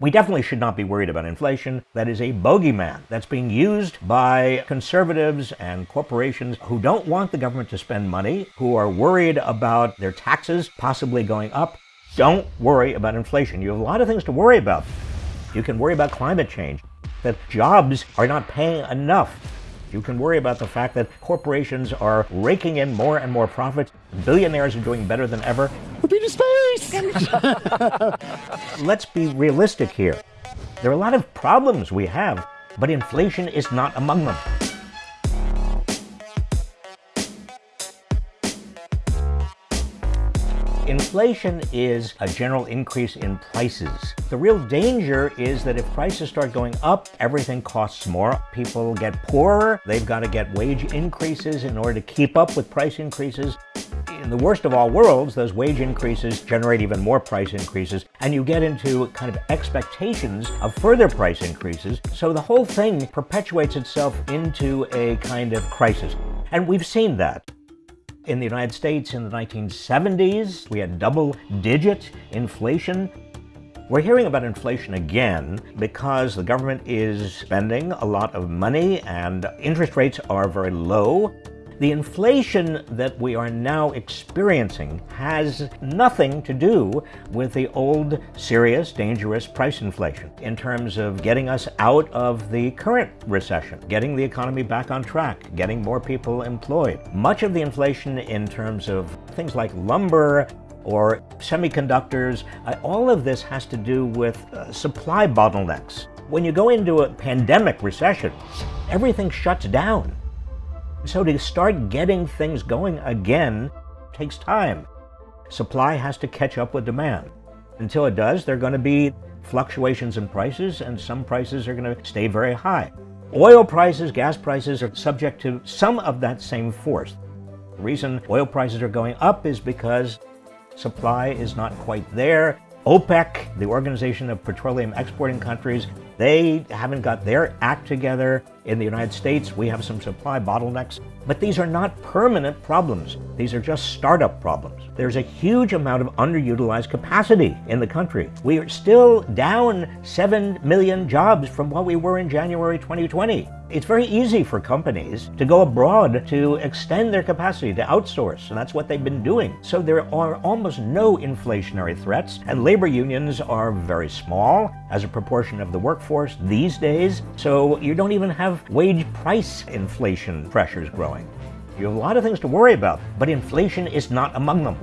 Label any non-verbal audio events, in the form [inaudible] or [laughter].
We definitely should not be worried about inflation. That is a bogeyman that's being used by conservatives and corporations who don't want the government to spend money, who are worried about their taxes possibly going up. Don't worry about inflation. You have a lot of things to worry about. You can worry about climate change, that jobs are not paying enough. You can worry about the fact that corporations are raking in more and more profits. Billionaires are doing better than ever. Space! [laughs] Let's be realistic here. There are a lot of problems we have, but inflation is not among them. Inflation is a general increase in prices. The real danger is that if prices start going up, everything costs more. People get poorer. They've got to get wage increases in order to keep up with price increases. In the worst of all worlds, those wage increases generate even more price increases, and you get into kind of expectations of further price increases. So the whole thing perpetuates itself into a kind of crisis. And we've seen that. In the United States in the 1970s, we had double-digit inflation. We're hearing about inflation again because the government is spending a lot of money and interest rates are very low. The inflation that we are now experiencing has nothing to do with the old, serious, dangerous price inflation in terms of getting us out of the current recession, getting the economy back on track, getting more people employed. Much of the inflation in terms of things like lumber, or semiconductors, uh, all of this has to do with uh, supply bottlenecks. When you go into a pandemic recession, everything shuts down. So to start getting things going again takes time. Supply has to catch up with demand. Until it does, there are going to be fluctuations in prices, and some prices are going to stay very high. Oil prices, gas prices are subject to some of that same force. The reason oil prices are going up is because supply is not quite there. OPEC, the Organization of Petroleum Exporting Countries, they haven't got their act together. In the United States, we have some supply bottlenecks, but these are not permanent problems. These are just startup problems. There's a huge amount of underutilized capacity in the country. We are still down 7 million jobs from what we were in January 2020. It's very easy for companies to go abroad to extend their capacity, to outsource, and that's what they've been doing. So there are almost no inflationary threats, and labor unions are very small as a proportion of the workforce these days, so you don't even wage price inflation pressures growing. You have a lot of things to worry about, but inflation is not among them.